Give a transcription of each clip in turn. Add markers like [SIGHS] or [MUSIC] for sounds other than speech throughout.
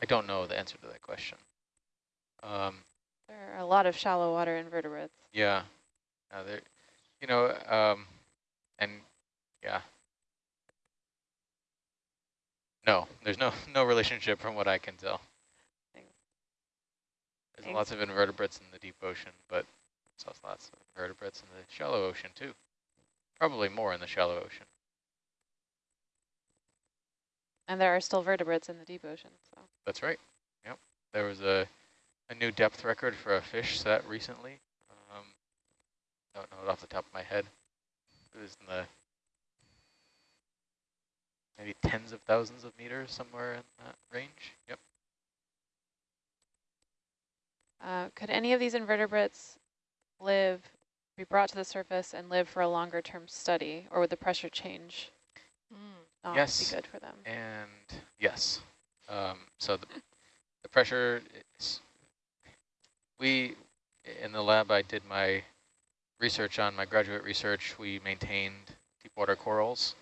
I don't know the answer to that question. Um, There are a lot of shallow water invertebrates. yeah, uh, there, you know, um, and yeah. No, there's no no relationship from what I can tell. Thanks. There's Thanks. lots of invertebrates in the deep ocean, but there's also lots of invertebrates in the shallow ocean too. Probably more in the shallow ocean. And there are still vertebrates in the deep ocean. So That's right. Yep. There was a, a new depth record for a fish set recently. Um, don't know it off the top of my head. It was in the maybe tens of thousands of meters, somewhere in that range. Yep. uh, could any of these invertebrates live, be brought to the surface and live for a longer term study, or would the pressure change not Yes. be good for them? And yes, um, so the, the pressure is, we, in the lab I did my research on, my graduate research, we maintained deep water corals,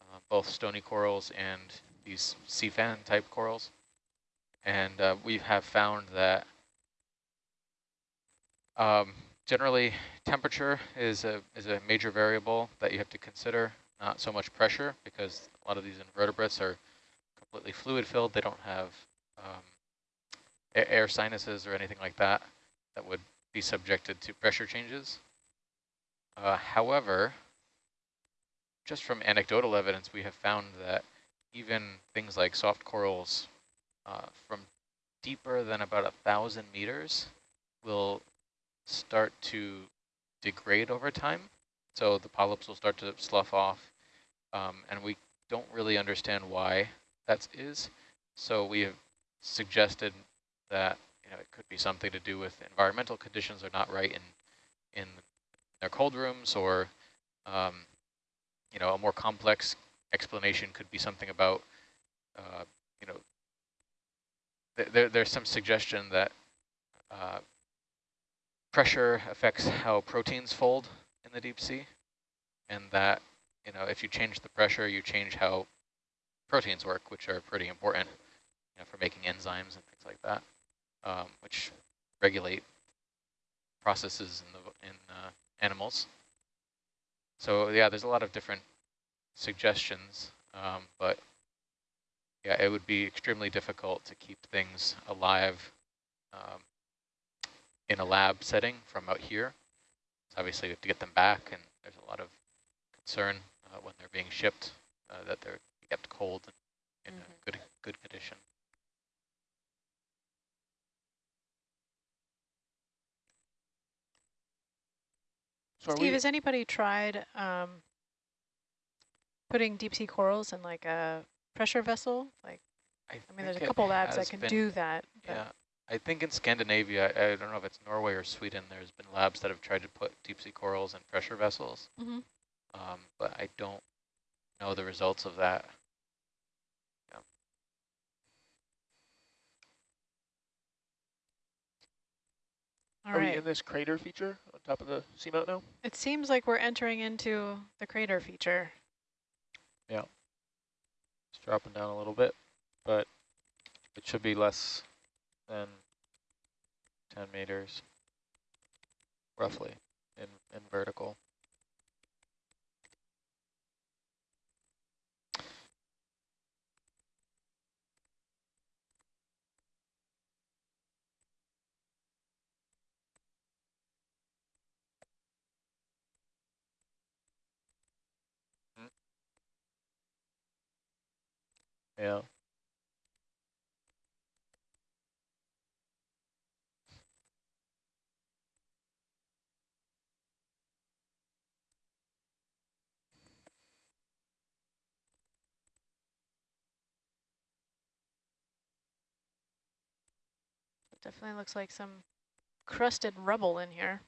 uh, both stony corals and these sea fan type corals. And uh, we have found that um, generally temperature is a, is a major variable that you have to consider, not so much pressure because a lot of these invertebrates are completely fluid filled. They don't have um, air sinuses or anything like that that would be subjected to pressure changes. Uh, however, just from anecdotal evidence, we have found that even things like soft corals uh, from deeper than about a thousand meters will start to degrade over time. So the polyps will start to slough off, um, and we don't really understand why that is. So we have suggested that you know it could be something to do with environmental conditions are not right in in their cold rooms, or um, you know a more complex explanation could be something about uh, you know th there there's some suggestion that uh, pressure affects how proteins fold in the deep sea, and that you know if you change the pressure, you change how proteins work, which are pretty important you know, for making enzymes and things like that, um, which regulate processes in the in uh, animals. So yeah, there's a lot of different suggestions, um, but yeah, it would be extremely difficult to keep things alive um, in a lab setting from out here. So obviously we have to get them back, and there's a lot of concern uh, when they're being shipped uh, that they're kept cold and in Mhm. a good good condition. So Steve, has anybody tried um, putting deep sea corals in like a pressure vessel? Like, I mean, there's a think it couple labs that can been- do that. Yeah, I think in Scandinavia, I, I don't know if it's Norway or Sweden, there's been labs that have tried to put deep sea corals in pressure vessels, Mhm. Um, but I don't know the results of that. All are we in this crater feature on top of the seamount now? It seems like we're entering into the crater feature. Yeah. It's dropping down a little bit, but it should be less than 10 meters, roughly, in, in vertical. Yeah. Definitely looks like some crusted rubble in here.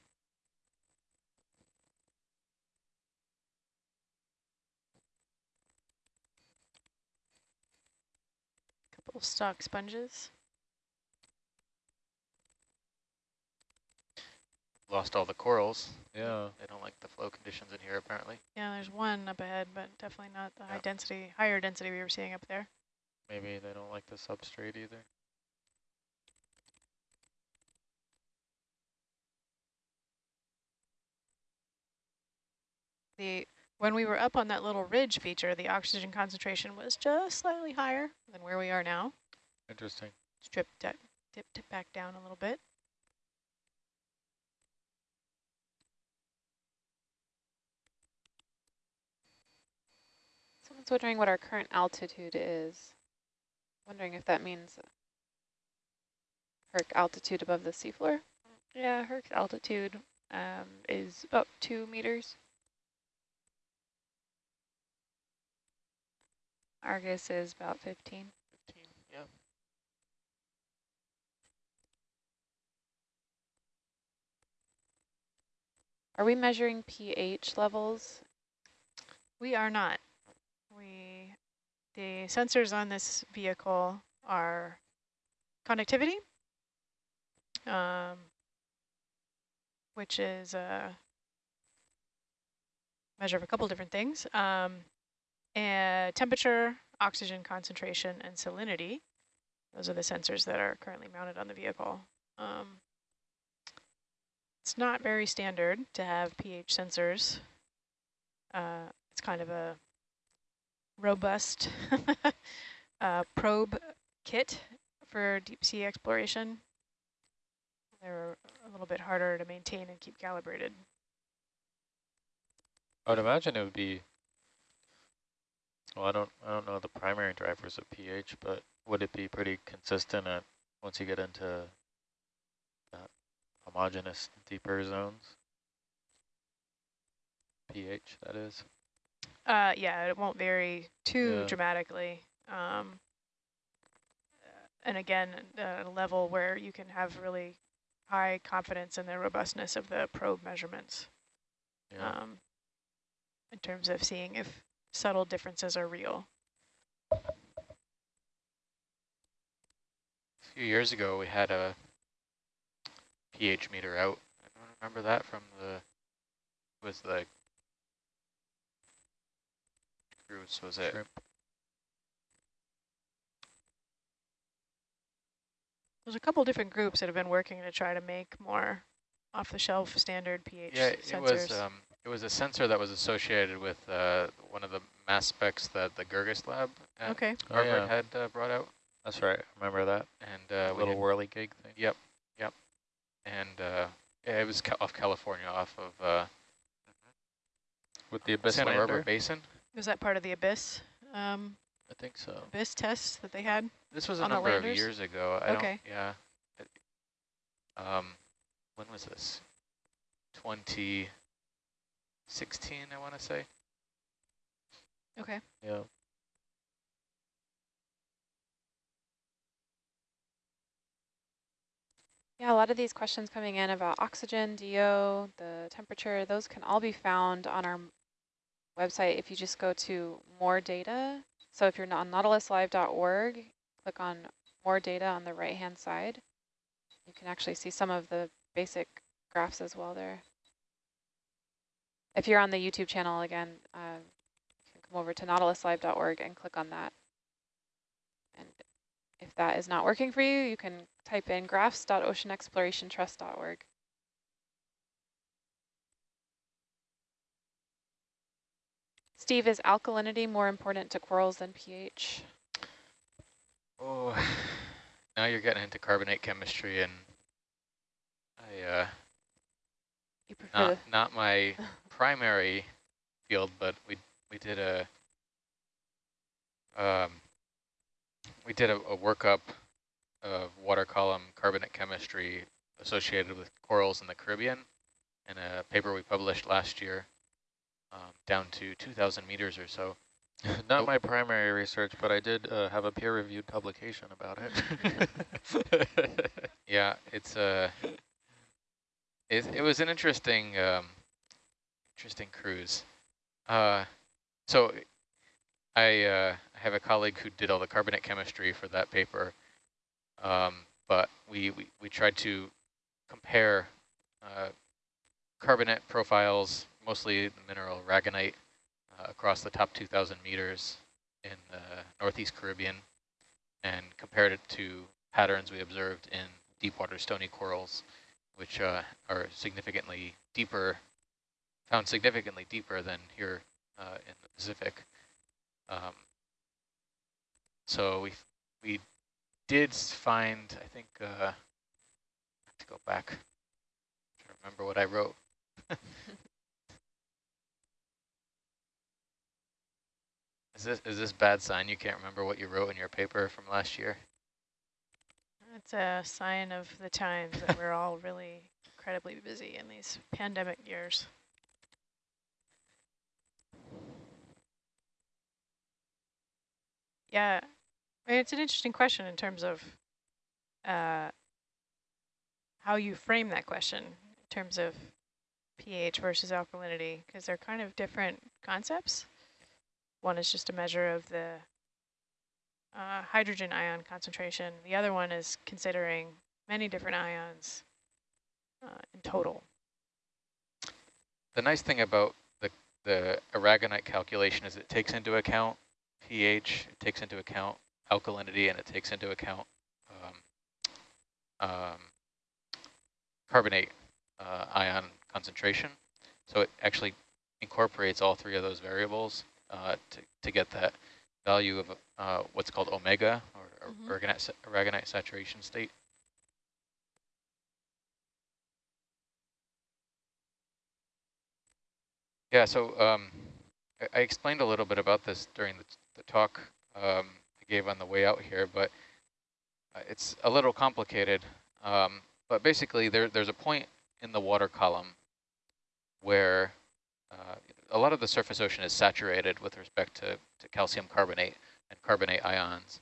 Little stock sponges. Lost all the corals. Yeah. They don't like the flow conditions in here apparently. Yeah, there's one up ahead, but definitely not the yeah. high density, higher density we were seeing up there. Maybe they don't like the substrate either. The when we were up on that little ridge feature, the oxygen concentration was just slightly higher than where we are now. Interesting. Stripped that dipped it back down a little bit. Someone's wondering what our current altitude is. Wondering if that means Herc altitude above the seafloor. Yeah, Herc's altitude um, is about two meters. Argus is about 15. 15, yeah. Are we measuring pH levels? We are not. We the sensors on this vehicle are conductivity, um, which is a measure of a couple different things, um, temperature, oxygen concentration, and salinity. Those are the sensors that are currently mounted on the vehicle. Um, it's not very standard to have pH sensors. Uh, it's kind of a robust [LAUGHS] uh, probe kit for deep sea exploration. They're a little bit harder to maintain and keep calibrated. I would imagine it would be, well, I don't, I don't know the primary drivers of pH, but would it be pretty consistent at, once you get into that homogeneous deeper zones? pH, that is. Uh, yeah, it won't vary too Yeah. dramatically. Um, and again, at a level where you can have really high confidence in the robustness of the probe measurements Yeah. um, in terms of seeing if subtle differences are real. A few years ago, we had a pH meter out. I don't remember that from the, was the cruise, was it? Shrimp. There's a couple different groups that have been working to try to make more off-the-shelf standard pH Yeah, it sensors. was, um, it was a sensor that was associated with uh, one of the mass specs that the Girguis lab at okay. Oh, yeah. had uh, brought out. That's right. Remember that? And uh, A little had- whirly gig thing. Yep, yep. And uh, yeah, it was ca off California, off of uh, With the Abyss Santa lander. Barbara Basin. Was that part of the Abyss um, I think so. Abyss test that they had? This was a number of years ago. I Okay. don't, yeah. It- Um, when was this? 2016, I want to say. Okay. Yeah. Yeah, a lot of these questions coming in about oxygen, DO, the temperature, those can all be found on our website if you just go to more data. So if you're on nautiluslive.org, click on more data on the right-hand side. You can actually see some of the basic graphs as well there. If you're on the YouTube channel, again, uh, you can come over to nautiluslive.org and click on that. And if that is not working for you, you can type in graphs.oceanexplorationtrust.org. Steve, is alkalinity more important to corals than pH? Oh, [SIGHS] now you're getting into carbonate chemistry, and I uh, You prefer not not my [LAUGHS] primary field, but we we did a um, we did a, a workup of water column carbonate chemistry associated with corals in the Caribbean in a paper we published last year, um, down to 2,000 meters or so. [LAUGHS] Not my primary research, but I did uh, have a peer-reviewed publication about it. [LAUGHS] Yeah, it's a. It, it was an interesting, um, interesting cruise. Uh, so, I uh, have a colleague who did all the carbonate chemistry for that paper, um, but we, we we tried to compare uh, carbonate profiles, mostly the mineral aragonite, uh, across the top 2,000 meters in the Northeast Caribbean, and compared it to patterns we observed in deep water stony corals, which uh, are significantly deeper found significantly deeper than here uh, in the Pacific. Um, so we we did find, I think, uh, I have to go back, to remember what I wrote. [LAUGHS] is this is this bad sign? You can't remember what you wrote in your paper from last year? It's a sign of the times that we're all really incredibly busy in these pandemic years. Yeah, it's an interesting question in terms of uh, how you frame that question in terms of pH versus alkalinity, because they're kind of different concepts. One is just a measure of the uh, hydrogen ion concentration. The other one is considering many different ions uh, in total. The nice thing about the, the aragonite calculation is it takes into account pH, it takes into account alkalinity, and it takes into account um, um, carbonate uh, ion concentration. So it actually incorporates all three of those variables uh, to, to get that value of uh, what's called omega, or, Mhm. aragonite, aragonite saturation state. Yeah, so um, I explained a little bit about this during the, the talk um, I gave on the way out here, but uh, it's a little complicated. Um, but basically, there, there's a point in the water column where uh, a lot of the surface ocean is saturated with respect to, to calcium carbonate and carbonate ions.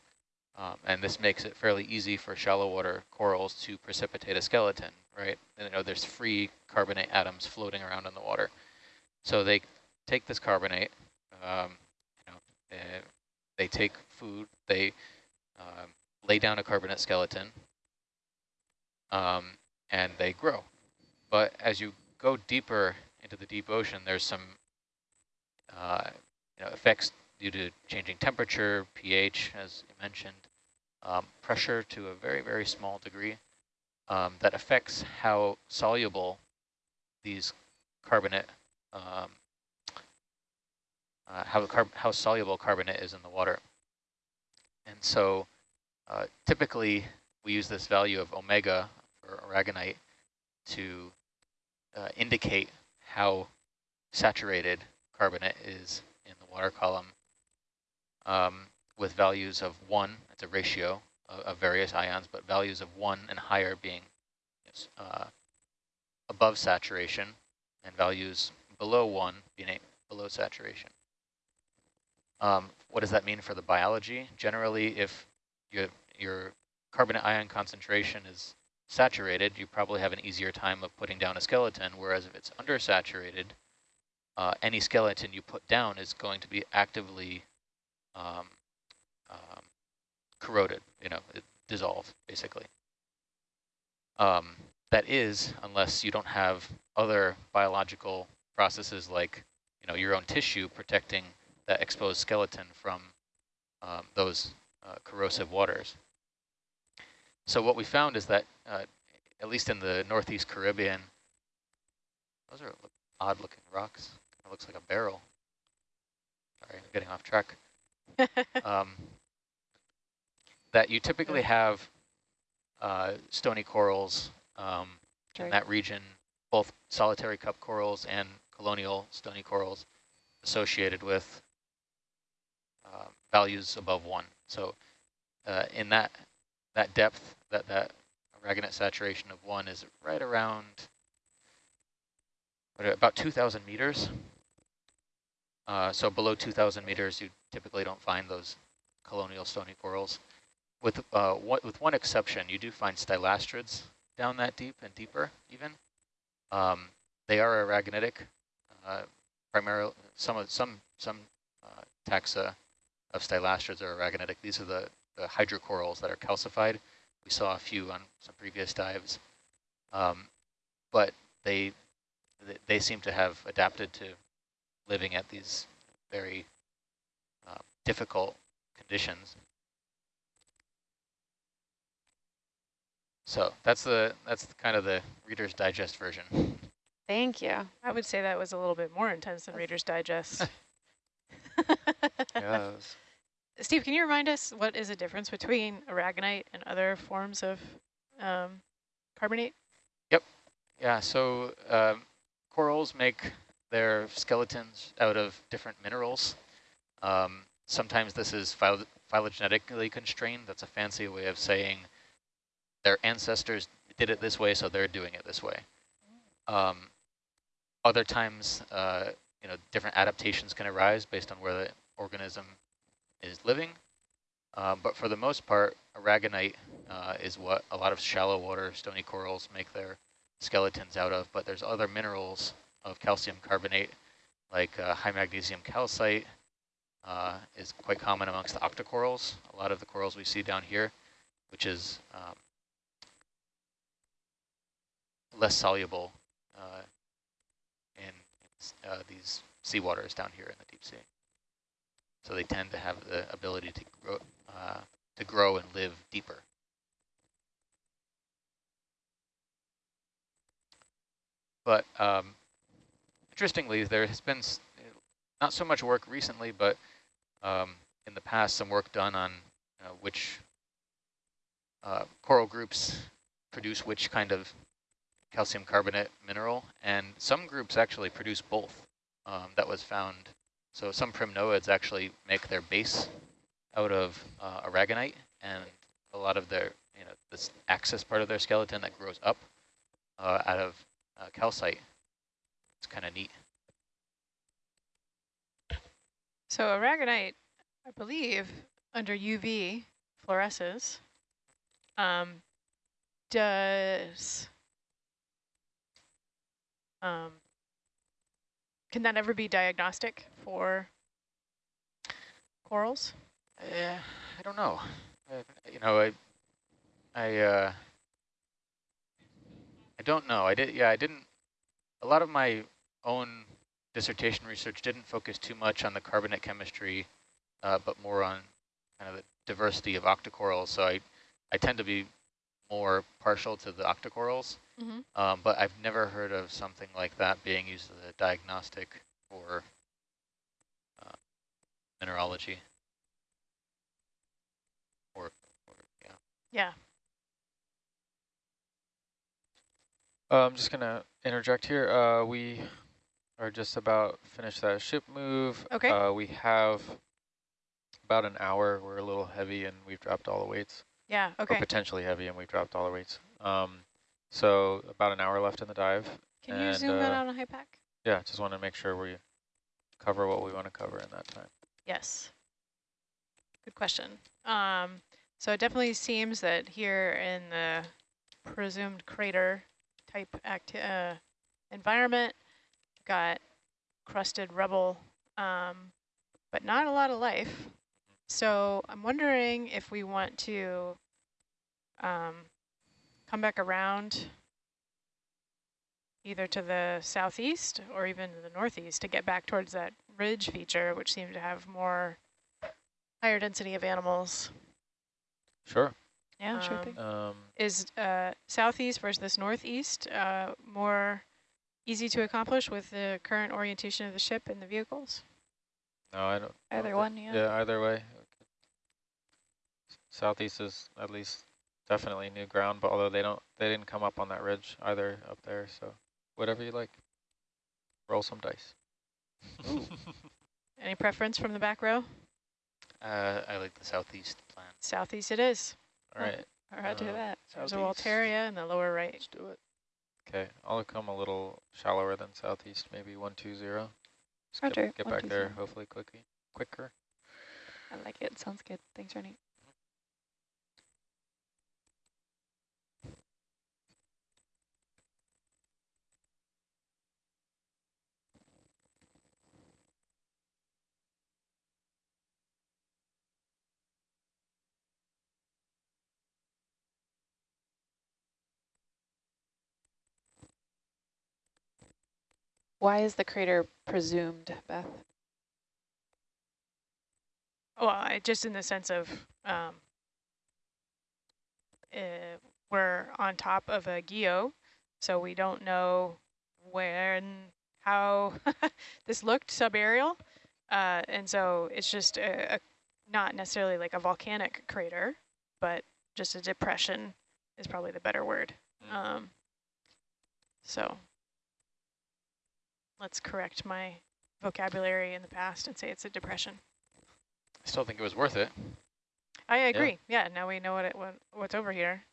Um, and this makes it fairly easy for shallow water corals to precipitate a skeleton, right? And, you know, there's free carbonate atoms floating around in the water. So they take this carbonate, um, uh, they take food, they um, lay down a carbonate skeleton, um, and they grow. But as you go deeper into the deep ocean, there's some uh, you know, effects due to changing temperature, pH, as you mentioned, um, pressure to a very, very small degree um, that affects how soluble these carbonate, um, uh, how, how soluble carbonate is in the water. And so uh, typically we use this value of omega for aragonite to uh, indicate how saturated carbonate is in the water column um, with values of one, it's a ratio of, of, various ions, but values of one and higher being uh, above saturation and values below one being below saturation. Um, what does that mean for the biology? Generally, if your, your carbonate ion concentration is saturated, you probably have an easier time of putting down a skeleton, whereas if it's undersaturated, uh, any skeleton you put down is going to be actively um, um, corroded, you know, dissolved, basically. Um, that is, unless you don't have other biological processes like, you know, your own tissue protecting that exposed skeleton from um, those uh, corrosive waters. So what we found is that, uh, at least in the Northeast Caribbean, those are odd looking rocks. It looks like a barrel. Sorry, I'm getting off track. [LAUGHS] um, that you typically have uh, stony corals um, in that region, both solitary cup corals and colonial stony corals associated with values above one. So uh, in that that depth, that that aragonite saturation of one is right around what, about 2,000 meters. Uh, so below 2,000 meters, you typically don't find those colonial stony corals. With uh, with one exception, you do find stylasterids down that deep and deeper even. Um, they are aragonitic. Uh, primarily, some of some some uh, taxa of stylasterids are aragonitic. These are the the hydrocorals that are calcified. We saw a few on some previous dives, um, but they they seem to have adapted to living at these very uh, difficult conditions. So that's the that's kind of the Reader's Digest version. Thank you. I would say that was a little bit more intense than Reader's Digest. [LAUGHS] Steve, can you remind us what is the difference between aragonite and other forms of um, carbonate? Yep. Yeah, so um, corals make their skeletons out of different minerals. Um, sometimes this is phylogenetically constrained. That's a fancy way of saying their ancestors did it this way, so they're doing it this way. Um, other times, uh, you know, different adaptations can arise based on where the organism is living. Um, but for the most part, aragonite uh, is what a lot of shallow water stony corals make their skeletons out of, but there's other minerals of calcium carbonate, like uh, high magnesium calcite uh, is quite common amongst the octocorals, a lot of the corals we see down here, which is um, less soluble uh, in uh, these seawaters down here in the deep sea. So they tend to have the ability to grow, uh, to grow and live deeper. But um, interestingly, there has been not so much work recently, but um, in the past, some work done on uh, which uh, coral groups produce which kind of calcium carbonate mineral, and some groups actually produce both. Um, that was found. So some primnoids actually make their base out of uh, aragonite, and a lot of their, you know, this axis part of their skeleton that grows up uh, out of uh, calcite. It's kind of neat. So aragonite, I believe, under UV fluoresces, um, does, um, can that ever be diagnostic for corals? Yeah, I don't know. Uh, you know, I, I, uh, I don't know. I did. Yeah, I didn't. A lot of my own dissertation research didn't focus too much on the carbonate chemistry, uh, but more on kind of the diversity of octocorals. So I, I tend to be more partial to the octocorals. Mm-hmm. Um, but I've never heard of something like that being used as a diagnostic for uh, mineralogy. Or, or yeah. Yeah. Uh, I'm just gonna interject here. Uh, we are just about finished that ship move. Okay. Uh, we have about an hour. We're a little heavy and we've dropped all the weights. Yeah. Or Okay. potentially heavy and we've dropped all the weights. Um, so about an hour left in the dive. Can you and, zoom that uh, out on a high pack? Yeah, just want to make sure we cover what we want to cover in that time. Yes. Good question. Um, so it definitely seems that here in the presumed crater type act uh, environment, got crusted rubble, um, but not a lot of life. So I'm wondering if we want to um, come back around either to the southeast or even to the northeast to get back towards that ridge feature, which seemed to have more higher density of animals. Sure. Yeah, sure Um, thing. Um, Is uh, southeast versus this northeast uh, more easy to accomplish with the current orientation of the ship and the vehicles? no, I don't. I Either don't one, thi- yeah. Yeah, either way. Southeast is at least definitely new ground, but although they don't, they didn't come up on that ridge either up there. So whatever you like. Roll some dice. [LAUGHS] Any preference from the back row? Uh, I like the southeast plan. Southeast it is. All right. Or I'd do uh, that. There's a Southeast. Walteria in the lower right. Let's do it. Okay, I'll come a little shallower than southeast, maybe one two zero. Roger, get, get back 120. there hopefully quickly, quicker. I like it. Sounds good. Thanks, Ronnie. Why is the crater presumed, Beth? Well, I, just in the sense of um, uh, we're on top of a guyot, so we don't know when how [LAUGHS] this looked subaerial. Uh, and so it's just a, a, not necessarily like a volcanic crater, but just a depression is probably the better word. Mm. Um, so let's correct my vocabulary in the past and say it's a depression. I still think it was worth it. I agree. Yeah, now we know what it what, what's over here.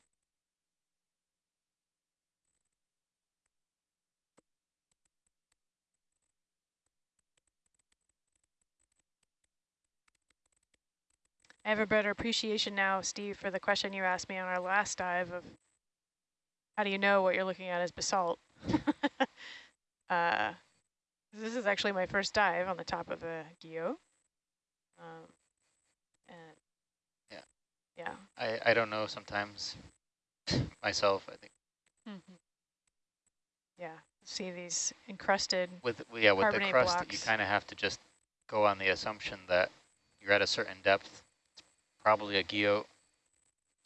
I have a better appreciation now, Steve, for the question you asked me on our last dive of how do you know what you're looking at is basalt? [LAUGHS] uh, this is actually my first dive on the top of a guyot. Um, and Yeah. yeah, I, I don't know sometimes [LAUGHS] myself, I think yeah. See these encrusted, with yeah with the crust you kind of have to just go on the assumption that you're at a certain depth it's probably a guyot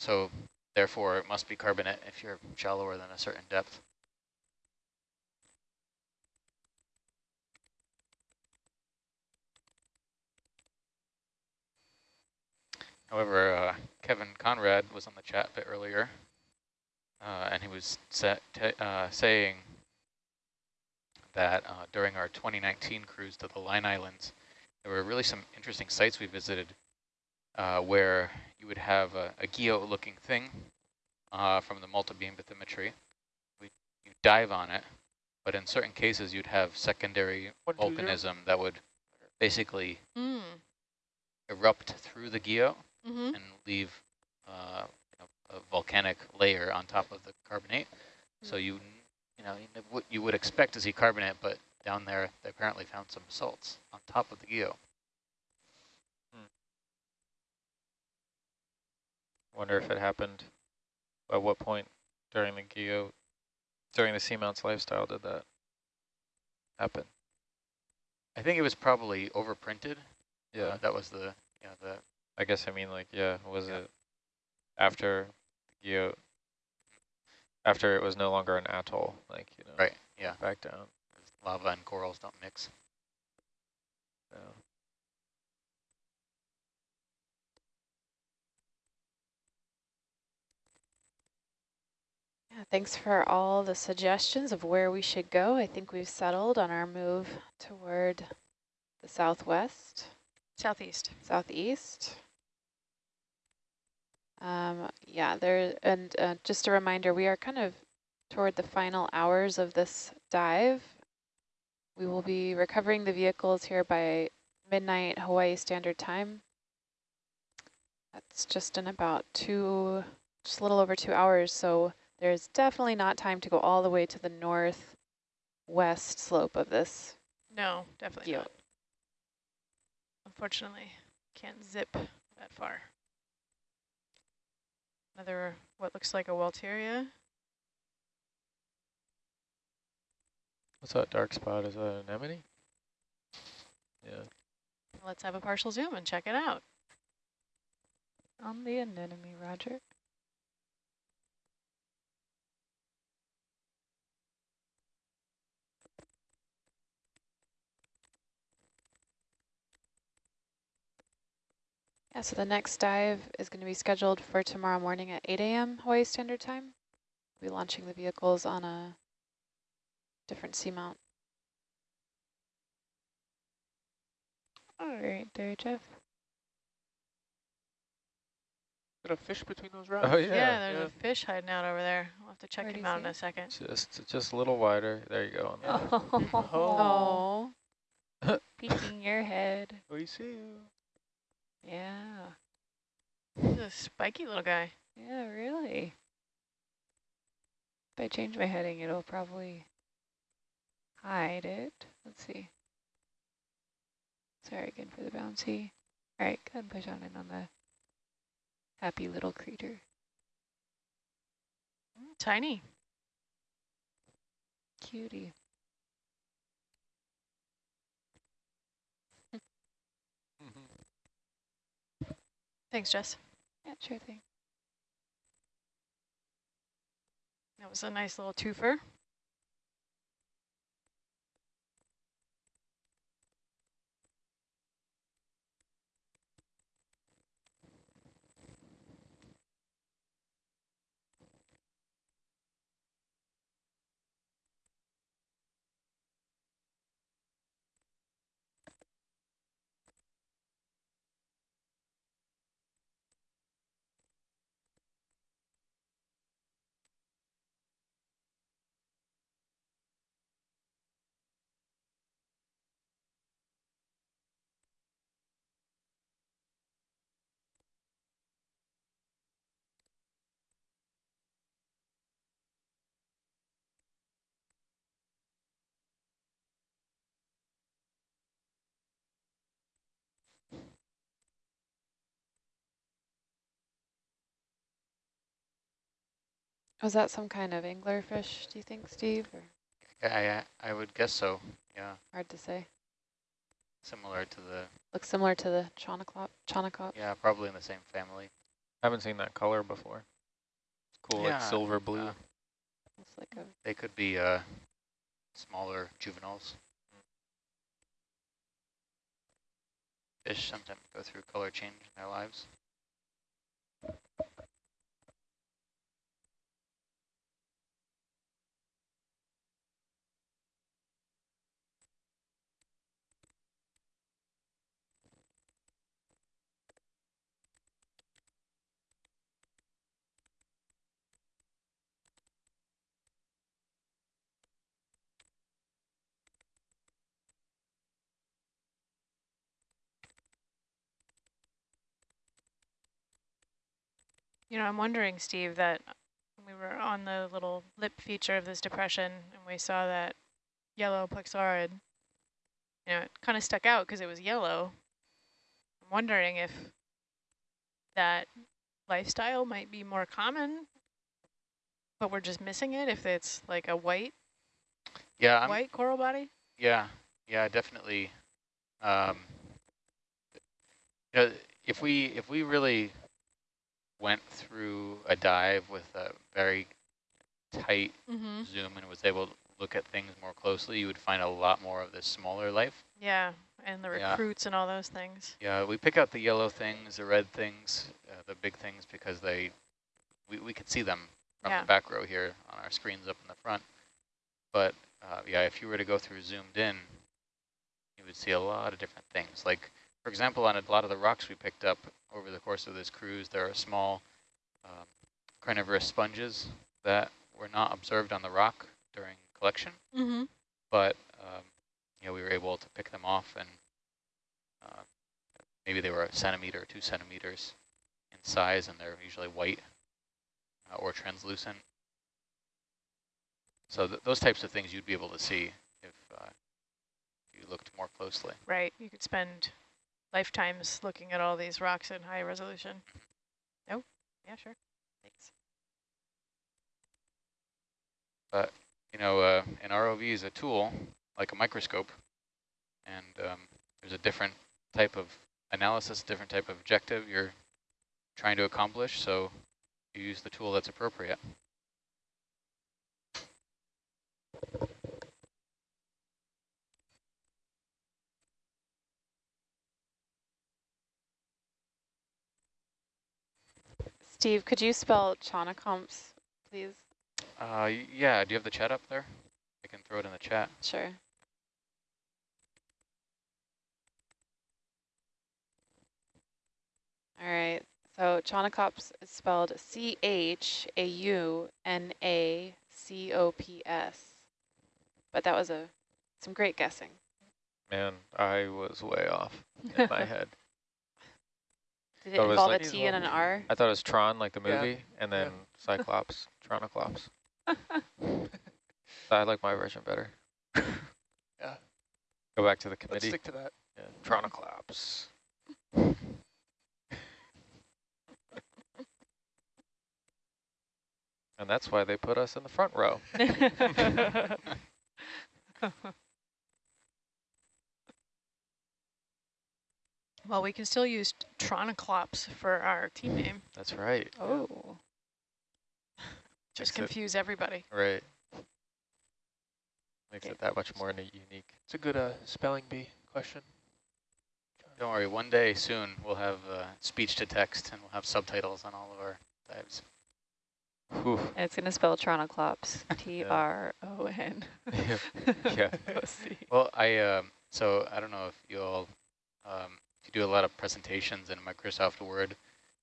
so therefore it must be carbonate if you're shallower than a certain depth however uh, Kevin Konrad was on the chat a bit earlier uh, and he was uh, saying that uh, during our 2019 cruise to the Line Islands, there were really some interesting sites we visited uh, where you would have a, a guyot-looking thing uh, from the multi-beam bathymetry. We, you dive on it, but in certain cases you'd have secondary zero. volcanism that would basically mm, erupt through the guyot mm-hmm. and leave uh, you know, a volcanic layer on top of the carbonate. So you, you know, you what you would expect to see carbonate, but down there they apparently found some basalts on top of the guyot. Wonder if it happened, at what point during the guyot, during the seamounts lifestyle did that happen? I think it was probably overprinted. Yeah, Uh, that was the, you know, the I guess I mean like, yeah, was Yeah. it after the guyot, after it was no longer an atoll, like, you know, right, yeah. back down. Lava and corals don't mix. Yeah. Yeah, thanks for all the suggestions of where we should go. I think we've settled on our move toward the southwest, Southeast. southeast. Um, yeah, there, and uh, just a reminder, we are kind of toward the final hours of this dive. We will be recovering the vehicles here by midnight Hawaii Standard Time. That's just in about two, just a little over two hours. So there's definitely not time to go all the way to the northwest slope of this No, definitely. Unfortunately, can't zip that far. Another, what looks like a Walteria. What's that dark spot? Is that an anemone? Yeah. Let's have a partial zoom and check it out. On the anemone, Roger. Yeah, so the next dive is going to be scheduled for tomorrow morning at 8 a.m. Hawaii Standard Time. We'll be launching the vehicles on a different seamount. All right, there, Jeff. Is there a fish between those rocks? Oh, Yeah, yeah. there's yeah. a fish hiding out over there. We'll have to check Where him out in a second. Just, just a little wider. There you go. [LAUGHS] on oh. the- Oh, Peeking your head. Oh. We see you. Yeah. He's a spiky little guy. Yeah, really. If I change my heading, it'll probably hide it. Let's see. Sorry again for the bouncy. All right, go ahead and push on in on the happy little creature. Mm, Tiny. Cutie. Thanks, Jess. Yeah, sure thing. That was a nice little twofer. Was that some kind of anglerfish, do you think, Steve? Or I, I, I would guess so, yeah, hard to say. similar to the, Looks similar to the Chaunacops. Chonaclop. yeah, probably in the same family. I Haven't seen that color before. It's cool, Yeah, like silver blue. uh, Looks like a They could be uh, smaller juveniles. Fish sometimes go through color change in their lives. You know, I'm wondering, Steve, that we were on the little lip feature of this depression and we saw that yellow plexaurid, you know, it kind of stuck out because it was yellow. I'm wondering if that lifestyle might be more common, but we're just missing it if it's like a white, Yeah, I'm, white coral body. yeah, yeah, definitely. Um, you know, if we if we really went through a dive with a very tight Mm-hmm. zoom and was able to look at things more closely, you would find a lot more of the smaller life. Yeah, and the Yeah. recruits and all those things. Yeah, we pick out the yellow things, the red things, uh, the big things because they, we, we could see them from Yeah. the back row here on our screens up in the front. But uh, yeah, if you were to go through zoomed in, you would see a lot of different things. Like, for example, on a lot of the rocks we picked up over the course of this cruise, there are small um, carnivorous sponges that were not observed on the rock during collection Mm-hmm. but um, you know, we were able to pick them off and uh, maybe they were a centimeter or two centimeters in size and they're usually white uh, or translucent. So th those types of things you'd be able to see if uh, you looked more closely. Right, you could spend lifetimes looking at all these rocks in high resolution. No? Yeah, sure. Thanks. But, you know, uh, an ROV is a tool like a microscope and um, there's a different type of analysis, different type of objective you're trying to accomplish, so you use the tool that's appropriate. Steve, could you spell Chonacomps, please? Uh, yeah, do you have the chat up there? I can throw it in the chat. Sure. All right. So Chaunacops is spelled C-H-A-U-N-A-C-O-P-S. But that was a some great guessing. Man, I was way off in my [LAUGHS] head. Did it That was involve like- a T and an R? I thought it was Tron, like the Yeah, movie, and then yeah. [LAUGHS] Cyclops, Tronoclops. [LAUGHS] I like my version better. Yeah. [LAUGHS] Go back to the committee. Let's stick to that. Yeah. Tronoclops. and that's why they put us in the front row. Well, we can still use Tronoclops for our team name. That's right. oh. Just Makes it- confuse everybody. Right. Makes Okay. it that much more unique. It's a good uh, spelling bee question. Don't worry, one day soon we'll have uh, speech to text and we'll have subtitles on all of our dives. Whew. And it's going to spell Tronoclops. [LAUGHS] T-R-O-N. Yeah. [LAUGHS] Yeah. [LAUGHS] O-C. Well, I um, so I don't know if you all um, if you do a lot of presentations in Microsoft Word,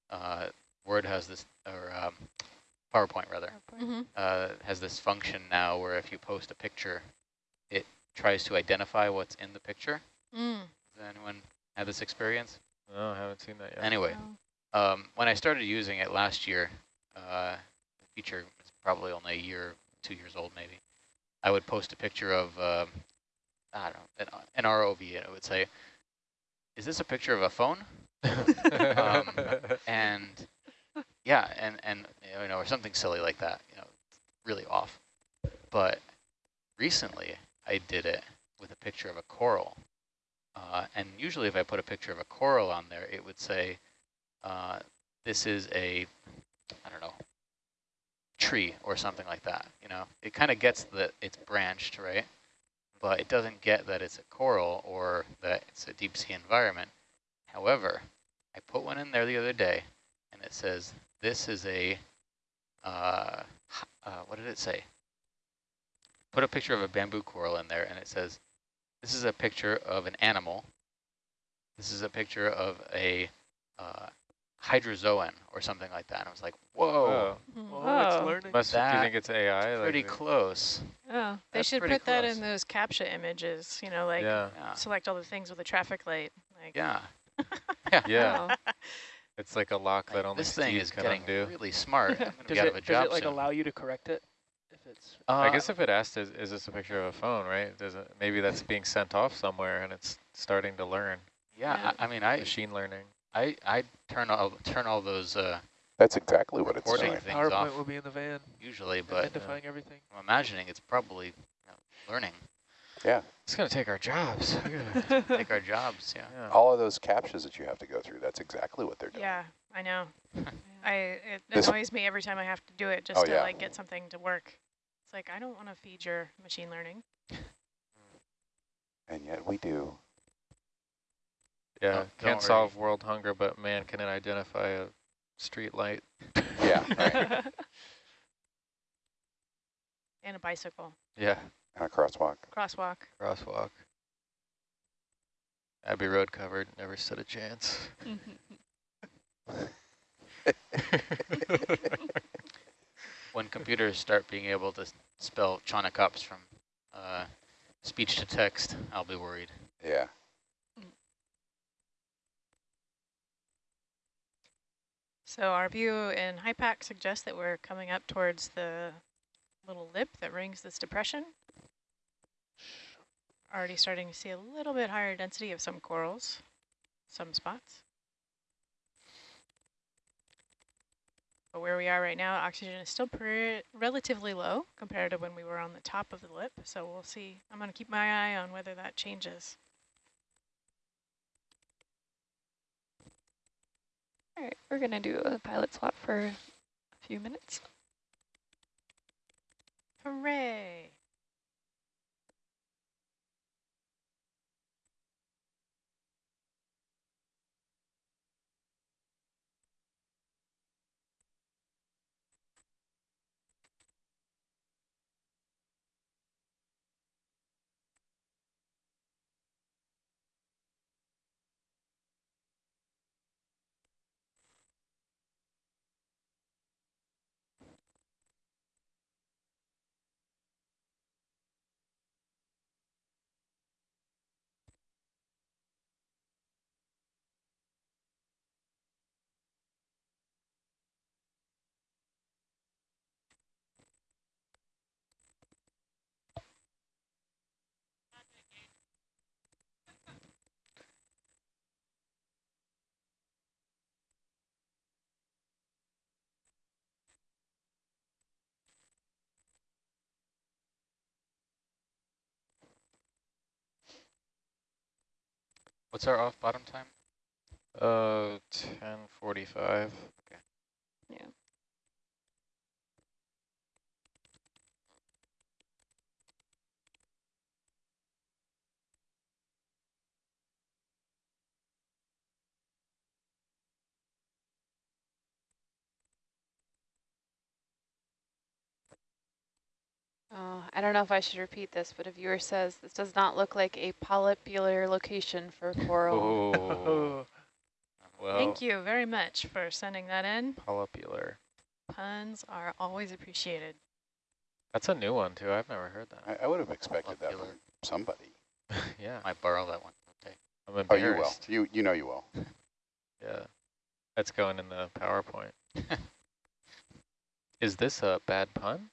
uh, Word has this or um, PowerPoint rather Mm-hmm. uh, has this function now where if you post a picture, it tries to identify what's in the picture. Mm. Has anyone had this experience? No, I haven't seen that yet. Anyway, um, when I started using it last year, uh, the feature is probably only a year, two years old maybe. I would post a picture of, um, I don't know, an, an ROV, and it would say, "Is this a picture of a phone?" [LAUGHS] Um, [LAUGHS] and yeah, and, and, you know, or something silly like that, you know, really off. But recently I did it with a picture of a coral. Uh, and usually if I put a picture of a coral on there, it would say, uh, this is a, I don't know, tree or something like that. You know, it kind of gets that it's branched, right? But it doesn't get that it's a coral or that it's a deep sea environment. However, I put one in there the other day and it says, this is a, uh, uh, what did it say? Put a picture of a bamboo coral in there and it says, this is a picture of an animal. This is a picture of a uh, hydrozoan or something like that. And I was like, whoa, Oh, Oh, it's Oh. learning. must, do you think it's AI? like pretty the- close. Oh, They That's should pretty put that in those CAPTCHA images, you know, like yeah, Yeah, select all the things with a traffic light. Like, yeah. [LAUGHS] yeah. oh. [LAUGHS] It's like a lock that Like, only this thing Steve is can getting undo. really smart. [LAUGHS] Gonna Does be out of a it, does job it like soon. allow you to correct it? If it's I Uh, guess if it asked, is, is this a picture of a phone, right? Does it, maybe that's being sent off somewhere and it's starting to learn, yeah, I, I mean, I, machine learning. I, I turn all turn all those uh, That's exactly what it's Recording doing. things PowerPoint off. will be in the van, usually, but identifying everything. I'm imagining it's probably you know, learning. Yeah, It's going to take our jobs. [LAUGHS] [LAUGHS] Take our jobs, yeah. yeah. all of those CAPTCHAs that you have to go through, that's exactly what they're doing. yeah, I know. [LAUGHS] I It This- annoys me every time I have to do it just Oh, to yeah. like get something to work. It's like, I don't want to feed your machine learning. And yet we do. Yeah, Oh, don't can't worry. solve world hunger, but man can identify a street light. [LAUGHS] Yeah, right. [LAUGHS] And a bicycle, Yeah, and a crosswalk. crosswalk. crosswalk. Abbey Road covered, never stood a chance. [LAUGHS] When computers start being able to s- spell Chaunacops from uh, speech to text, I'll be worried. Yeah. So our view in HIPAC suggests that we're coming up towards the little lip that rings this depression. Already starting to see a little bit higher density of some corals, some spots. But where we are right now, oxygen is still relatively low compared to when we were on the top of the lip. So we'll see. I'm going to keep my eye on whether that changes. All right, we're gonna do a pilot swap for a few minutes. Hooray! What's our off bottom time? Uh, 1045. Yeah. Oh, I don't know if I should repeat this, but a viewer says this does not look like a polypular location for coral. Oh, oh. [LAUGHS] well, Thank you very much for sending that in. polypular. Puns are always appreciated. That's a new one, too. I've never heard that. I, I would have expected that from somebody. [LAUGHS] yeah, I borrow that one. Okay. I'm Oh, you will. You you know you will. [LAUGHS] Yeah, that's going in the PowerPoint. Is this a bad pun?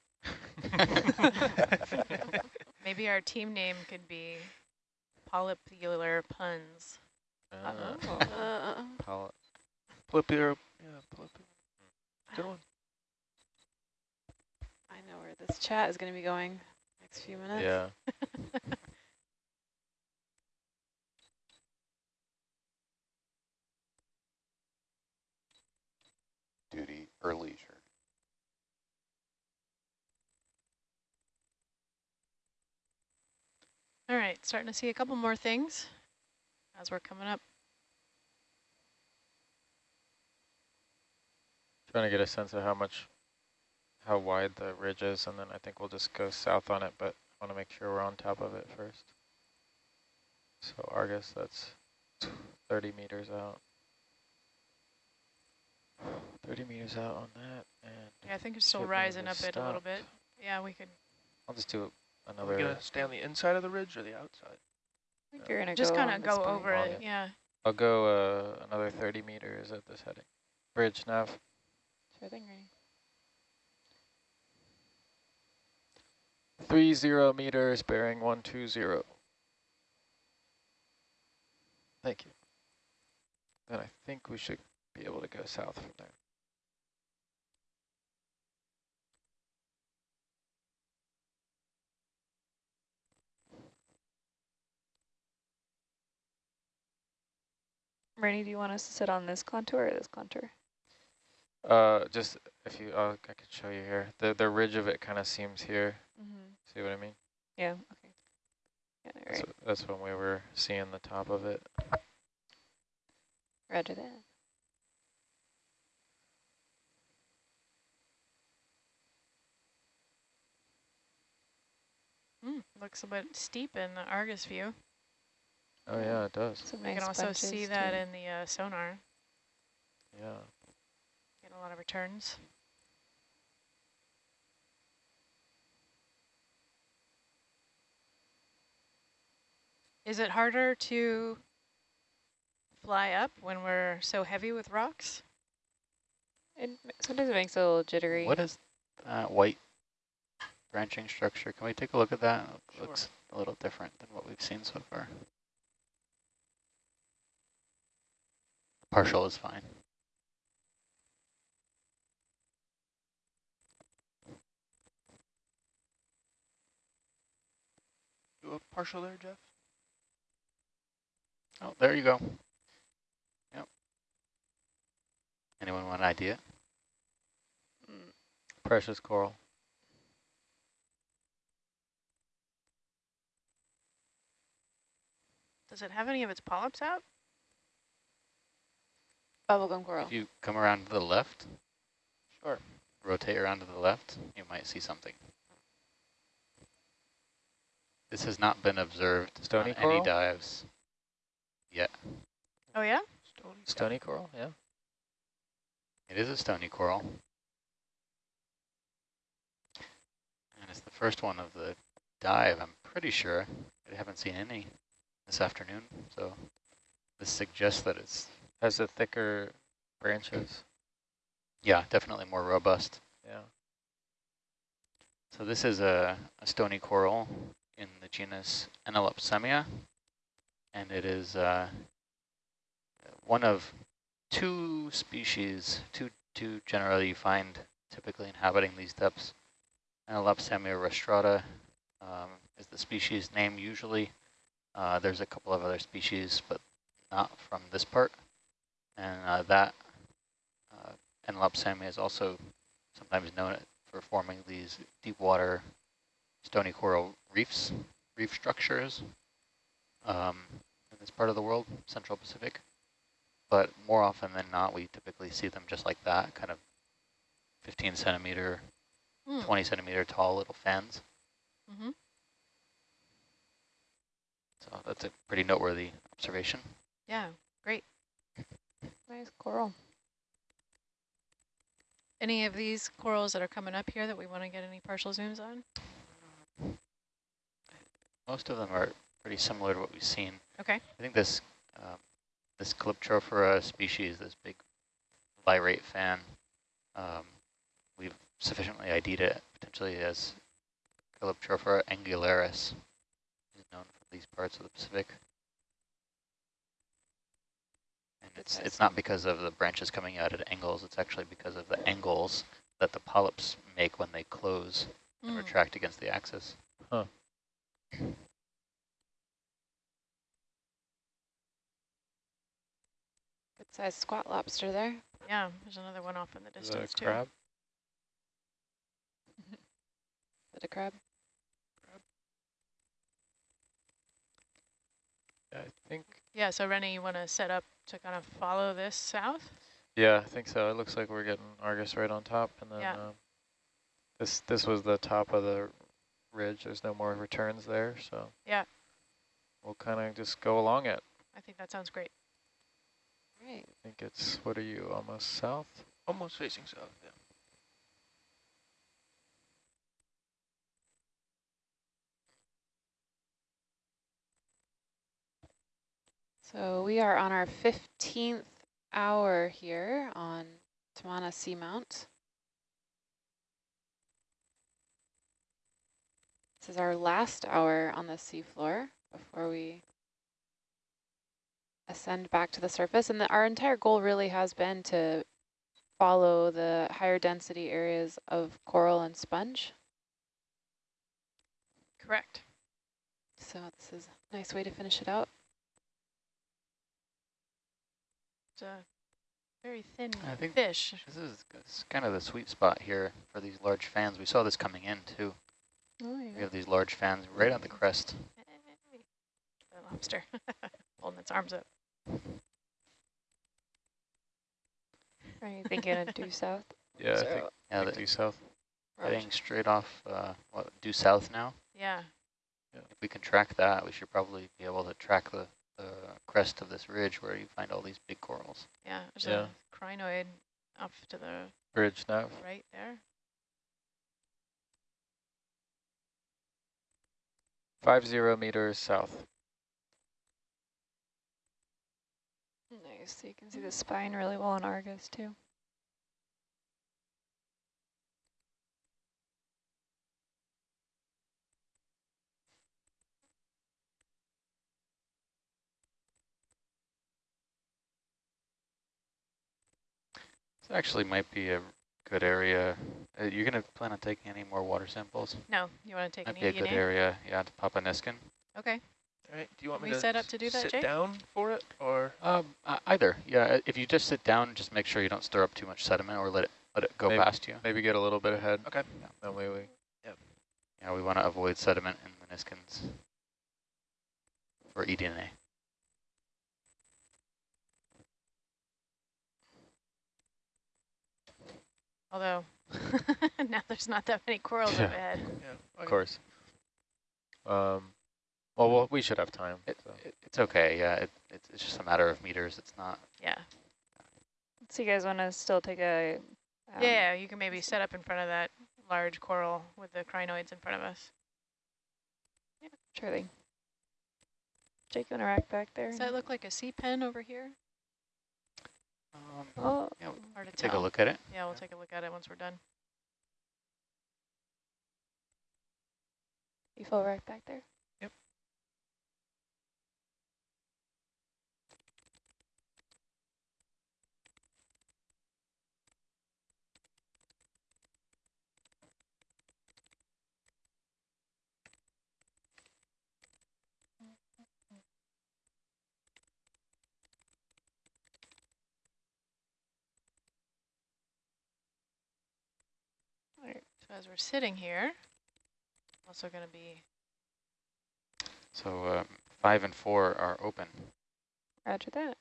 [LAUGHS] Maybe our team name could be Polypular Puns. Uh, Oh. Uh, poly- Polypular, yeah, polypular. Good one. I know where this chat is going to be going next few minutes. Yeah. [LAUGHS] Duty or leisure. All right, starting to see a couple more things as we're coming up. Trying to get a sense of how much, how wide the ridge is, and then I think we'll just go south on it, but I want to make sure we're on top of it first. So Argus, that's 30 meters out. 30 meters out on that, and Yeah, I think it's still rising up it a little bit. Yeah, we could I'll just do Are we another, gonna stay on the inside of the ridge or the outside? I think you're gonna just kind of this go point. over On it. it. Yeah. I'll go uh, another 30 meters at this heading. Bridge nav. Sure thing, Rainy. Three zero meters, bearing one two zero. Thank you. Then I think we should be able to go south from there. Rainy, do you want us to sit on this contour or this contour? Uh, just if you, uh, I could show you here. The the ridge of it kind of seems here. Mm-hmm. See what I mean? Yeah, okay. Yeah, all That's, right, wh- that's when we were seeing the top of it. roger that. Mm, looks a bit steep in the Argus view. Oh yeah, it does. Some You nice can also bunches see that in the uh, sonar. Yeah. Get a lot of returns. Is it harder to fly up when we're so heavy with rocks? It, sometimes it makes it a little jittery. What is that white branching structure? Can we take a look at that? It Sure. looks a little different than what we've seen so far. Partial is fine. Do a partial there, Jeff? Oh, there you go. Yep. Anyone want an idea? Mm, Precious coral. Does it have any of its polyps out? Bubblegum coral. If you come around to the left, Sure. rotate around to the left, you might see something. This has not been observed Stony on coral? any dives yet. Oh yeah? Stony. Stony coral, yeah. It is a stony coral. And it's the first one of the dive, I'm pretty sure. I haven't seen any this afternoon, so this suggests that it's, Has the thicker branches. yeah, definitely more robust. Yeah. So this is a, a stony coral in the genus Enallopsammia, and it is uh, one of two species, two, two generally you find typically inhabiting these depths. Enallopsammia rostrata um, is the species name usually. Uh, there's a couple of other species, but not from this part. And uh, that uh, is also sometimes known for forming these deep water stony coral reefs, reef structures um, in this part of the world, Central Pacific. But more often than not, we typically see them just like that, kind of 15 centimeter, Hmm. 20 centimeter tall little fans. Mm-hmm. So that's a pretty noteworthy observation. Yeah, great. Nice coral. Any of these corals that are coming up here that we want to get any partial zooms on? Most of them are pretty similar to what we've seen. Okay. I think this um, this Calyptrophora species, this big virate fan, um, we've sufficiently ID'd it potentially as Calyptrophora angularis, is known from these parts of the Pacific. And It's, size. it's not because of the branches coming out at angles, it's actually because of the angles that the polyps make when they close and Mm. retract against the axis. Huh. Good sized squat lobster there. Yeah, there's another one off in the Is that a distance too. crab? [LAUGHS] Bit of crab. Yeah, I think. Yeah, so Rennie, you want to set up to kind of follow this south? Yeah, I think so. It looks like we're getting Argus right on top, and then Yeah. um, this this was the top of the ridge. There's no more returns there, so Yeah. we'll kind of just go along it. I think that sounds great. Right. I think it's what are you almost south? Almost facing south, yeah. So we are on our 15th hour here on Tamana Seamount. This is our last hour on the seafloor before we ascend back to the surface. And the, our entire goal really has been to follow the higher density areas of coral and sponge. Correct. So this is a nice way to finish it out. It's a very thin I think fish. This is it's kind of the sweet spot here for these large fans. We saw this coming in too. Oh, We have these large fans right on the crest. The lobster [LAUGHS] holding its arms up. [LAUGHS] Are you thinking of due south? Yeah, I think, Yeah, think the, due south. heading straight off, uh, what, due south now. Yeah. If we can track that, we should probably be able to track the, the crest of this ridge where you find all these big corals. Yeah, there's Yeah. a crinoid up to the Bridge now. right there. Five zero meters south. Nice. So you can see the spine really well in Argus too. This actually might be a good area. Uh, you're going to plan on taking any more water samples? No, you want to take Might an be a good area, yeah, to pop a Niskin. Okay. All right, do you want Can me we to set up to do that, sit Jake? down for it, or? Um, uh, either, yeah. If you just sit down, just make sure you don't stir up too much sediment or let it let it go Maybe- past you. Maybe get a little bit ahead. Okay. That way we. Yeah, we want to avoid sediment in Niskins for E eDNA. Although [LAUGHS] now there's not that many corals Yeah. up ahead. Yeah. Of course. Um, well, well, we should have time. It, so. it, it's okay, yeah. It, it, it's just a matter of meters. It's not. Yeah. So you guys want to still take a? um, yeah, you can maybe set up in front of that large coral with the crinoids in front of us. Sure thing. Jake, you want to rack back there? Does that look like a sea pen over here? Um, Oh, yeah, we Hard to can take a look at it. Yeah, we'll take a look at it once we're done. you full right back there? As we're sitting here, also going to be So um, five and four are open. Roger that.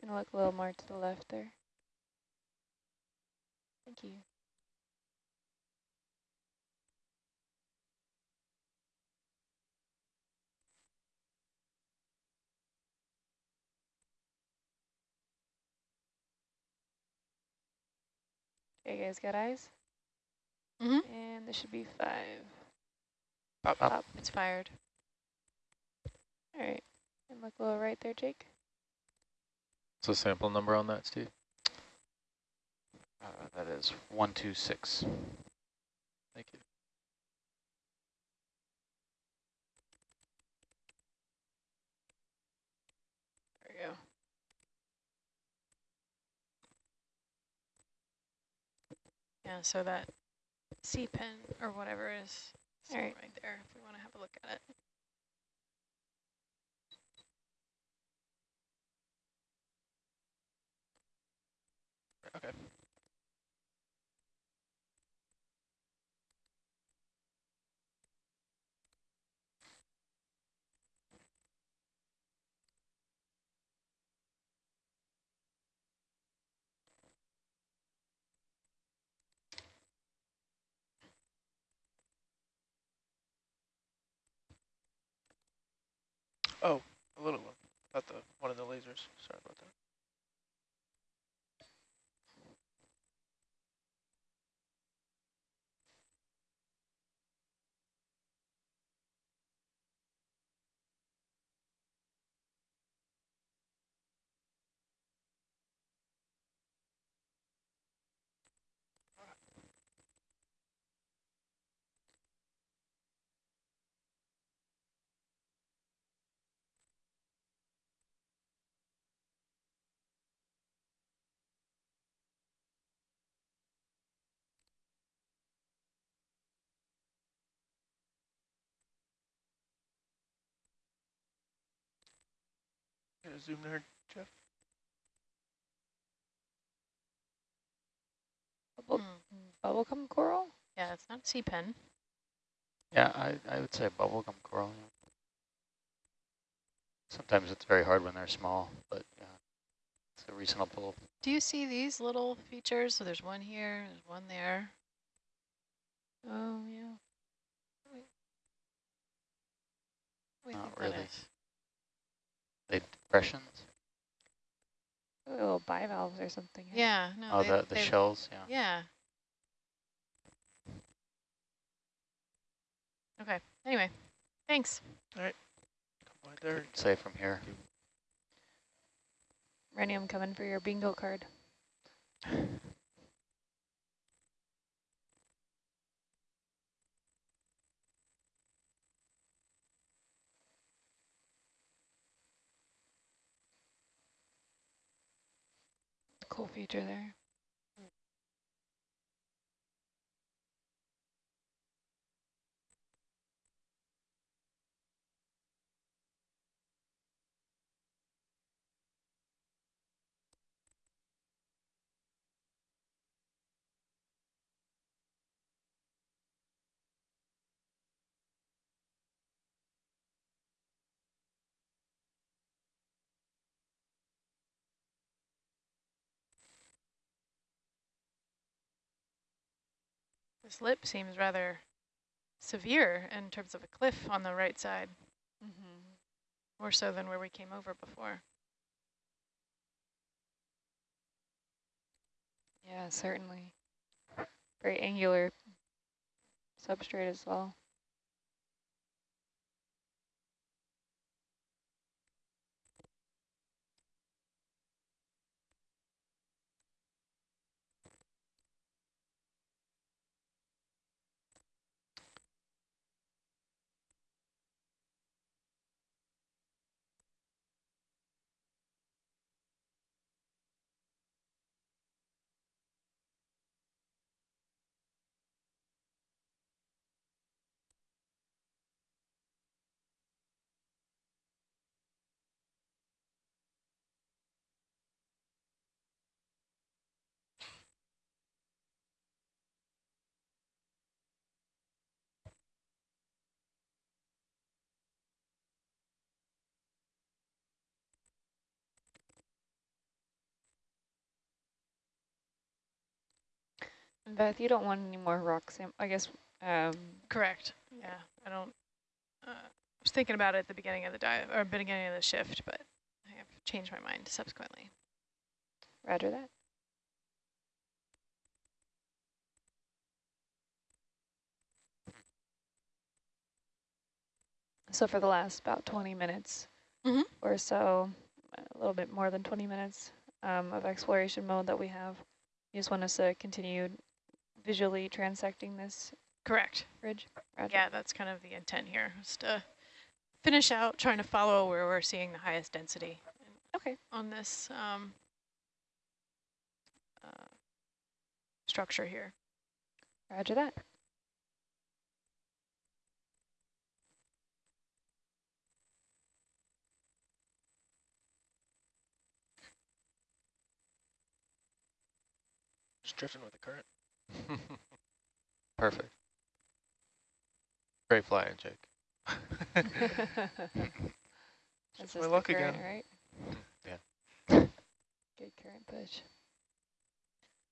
Gonna look a little more to the left there. Thank you. You guys got eyes? Mhm. And this should be five. Up, up. it's fired. All right. And look a little right there, Jake. So sample number on that, Steve? Uh, that is one, two, six. Thank you. Yeah, so that sea pen or whatever is Alright. right there if we want to have a look at it. Okay. Oh, a little one. Not the one of the lasers. Sorry about that. Get a zoom there, Jeff. Bubble, Hmm. bubblegum coral? Yeah, it's not sea pen. Yeah, I, I would say bubblegum coral. yeah. Sometimes it's very hard when they're small, but yeah, it's a reasonable. Do you see these little features? So there's one here, there's one there. Oh, yeah. What do Not really. They depressions. Little bivalves or something. Yeah, no. oh, they, the the they- shells. Yeah. Yeah. Okay. Anyway, thanks. All right. Come right there. Say from here. Rennie, I'm coming for your bingo card. [LAUGHS] Cool feature there. This lip seems rather severe in terms of a cliff on the right side, Mm -hmm. more so than where we came over before. Yeah, certainly. Very angular substrate as well. Beth, you don't want any more rock sam I guess um Correct. Yeah, I don't. Uh, I was thinking about it at the beginning of the dive or beginning of the shift, but I have changed my mind subsequently. roger that. So for the last about 20 minutes Mhm. or so, a little bit more than 20 minutes um, of exploration mode that we have, you just want us to continue visually transecting this Correct. ridge? Roger. Yeah, that's kind of the intent here, is to finish out trying to follow where we're seeing the highest density Okay. on this um, uh, structure here. Roger that. Just drifting with the current. Perfect. Great flying, Jake. This my is luck current, again. right? Yeah. Good current push.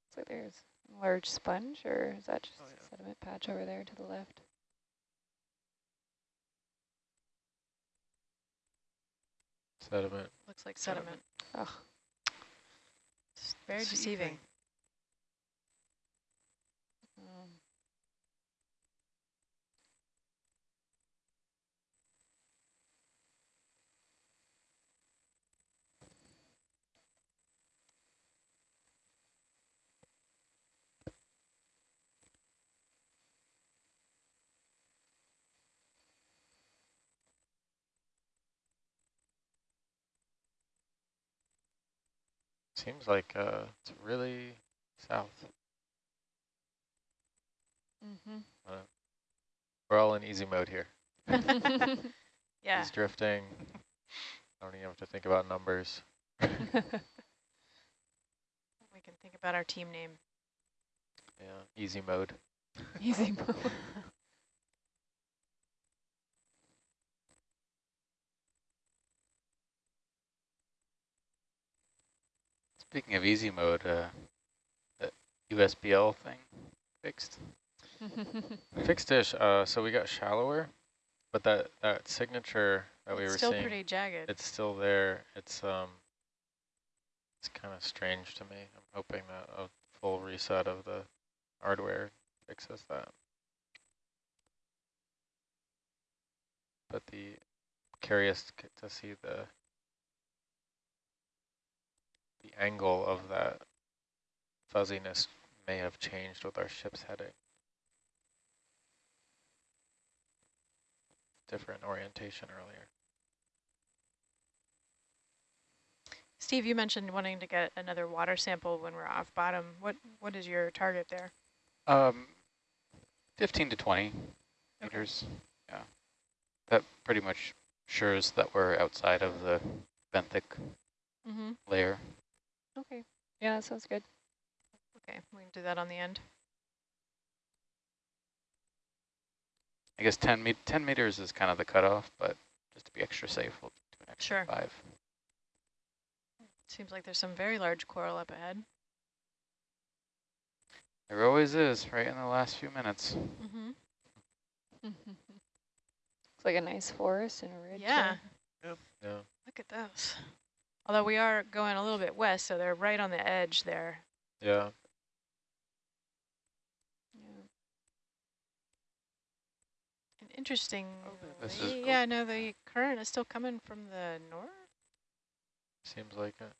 Looks like there's a large sponge, or is that just Oh, a sediment patch over there to the left? Sediment. Looks like Sediment. sediment. Oh, It's very deceiving. Seems like uh, it's really south. mhm. We're all in easy mode here. [LAUGHS] Yeah. He's drifting. I don't even have to think about numbers. [LAUGHS] We can think about our team name. Yeah, easy mode. [LAUGHS] Easy mode. Speaking of easy mode, uh, the USBL thing fixed. [LAUGHS] Fixed dish. Uh, so we got shallower, but that that signature that we were still seeing, pretty jagged. it's still there. It's um, it's kind of strange to me. I'm hoping that a full reset of the hardware fixes that. But the curious to see the the angle of that fuzziness may have changed with our ship's heading. Different orientation earlier. Steve, you mentioned wanting to get another water sample when we're off bottom. What What is your target there? Um, 15 to 20 Okay. meters. Yeah. That pretty much assures that we're outside of the benthic Mm-hmm. layer. Okay. Yeah, that sounds good. Okay, we can do that on the end. I guess 10, me 10 meters is kind of the cutoff, but just to be extra safe, we'll do an extra Sure. five. Seems like there's some very large coral up ahead. There always is, right in the last few minutes. Mm-hmm. [LAUGHS] Looks like a nice forest and a ridge. Yeah, there. Yeah. look at those. Although we are going a little bit west, so they're right on the edge there. Yeah. Yeah. And interesting. this is- yeah, no, the current is still coming from the north. Seems like it.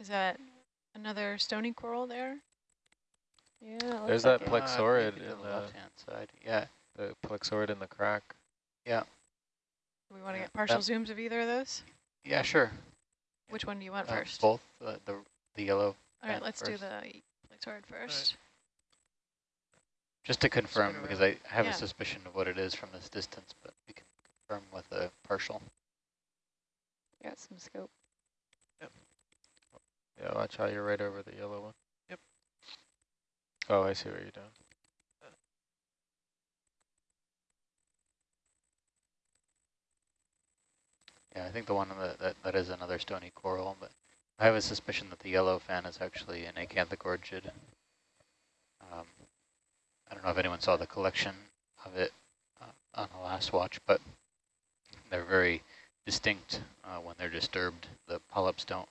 Is that another stony coral there? Yeah, it There's like that it. plex- Plexaurid in the the- left-hand side. Yeah. The plexaurid in the crack. Yeah. Do we want to Yeah, get partial that- zooms of either of those? Yeah, sure. Which one do you want Uh, first? both, uh, the, the yellow. All right, let's do the plexaurid first. Just to confirm, Spin because I have Yeah. a suspicion of what it is from this distance, but we can confirm with a partial. Got some scope. Yeah, watch how you're right over the yellow one. Yep. Oh, I see what you're doing. Yeah, I think the one that, that, that is another stony coral, but I have a suspicion that the yellow fan is actually an acanthogorgid. Um, I don't know if anyone saw the collection of it uh, on the last watch, but they're very distinct uh, when they're disturbed. The polyps don't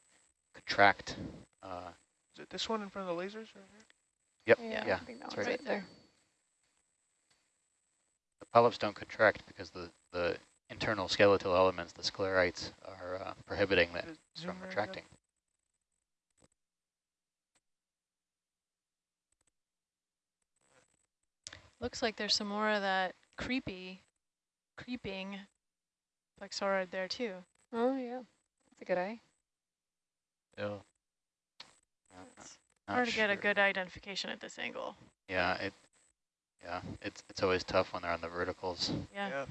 contract. Uh, Is it this one in front of the lasers? Or here? yep, Yeah, yeah. I think that that's right. right there. The polyps don't contract because the, the internal skeletal elements, the sclerites, are uh, prohibiting that it from zoom right retracting. Looks like there's some more of that creepy, creeping plexaurid there too. Oh, yeah. That's a good eye. Yeah. Yeah, not- not Hard to get a good identification at this angle. Yeah, it. Yeah, it's it's always tough when they're on the verticals. Yeah. Yeah.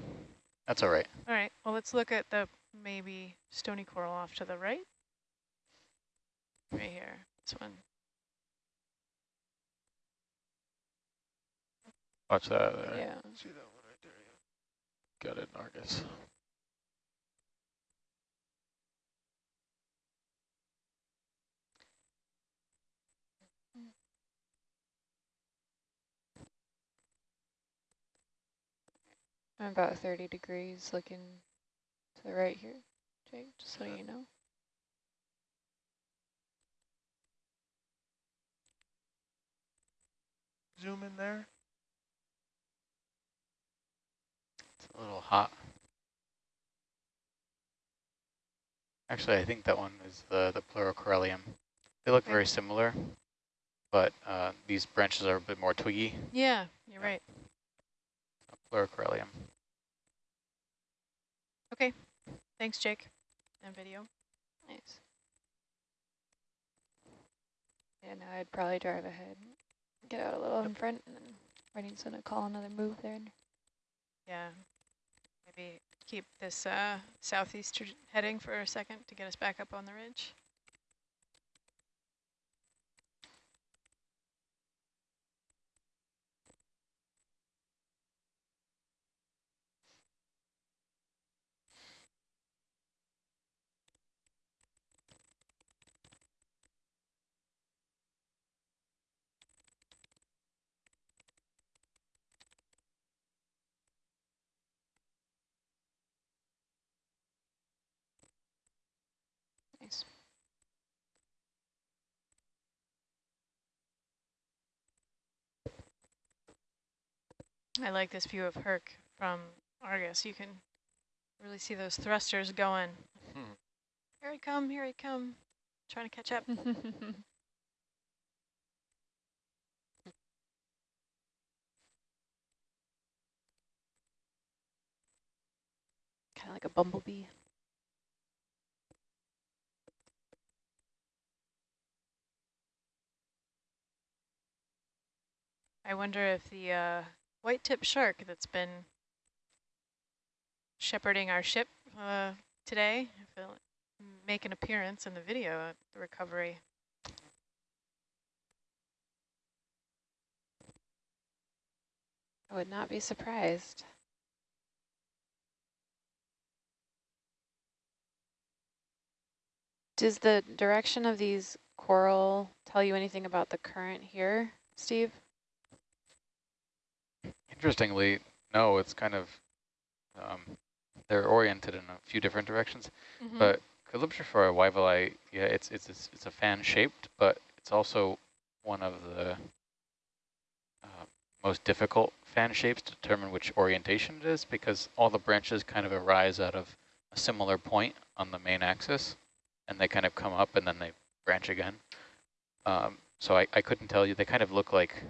That's all right. All right. Well, let's look at the maybe stony coral off to the right. Right here. This one. Watch that there. Yeah. See that one right there? Yeah. Got it, Argus. I'm about 30 degrees looking to the right here, Jake, just so you know. Zoom in there. It's a little hot. Actually, I think that one is the the pleurocorallium. They look Okay. very similar, but uh, these branches are a bit more twiggy. Yeah, you're Yeah. right. Pleurocorallium. Thanks, Jake. And video. Nice. Yeah, now I'd probably drive ahead, get out a little in front, and then Redding's gonna call another move there. Yeah. Maybe keep this uh, southeast heading for a second to get us back up on the ridge. Nice. I like this view of Herc from Argus. You can really see those thrusters going. Hmm. Here he come, here he come. Trying to catch up. [LAUGHS] Kind of like a bumblebee. I wonder if the uh, white tip shark that's been shepherding our ship uh, today, it'll make an appearance in the video at the recovery. I would not be surprised. Does the direction of these coral tell you anything about the current here, Steve? Interestingly, no, it's kind of, um, they're oriented in a few different directions, Mm-hmm. but Calyptrophora wyvillei, yeah, it's, it's, it's, it's a fan shaped, but it's also one of the uh, most difficult fan shapes to determine which orientation it is because all the branches kind of arise out of a similar point on the main axis and they kind of come up and then they branch again. Um, so I, I couldn't tell you, they kind of look like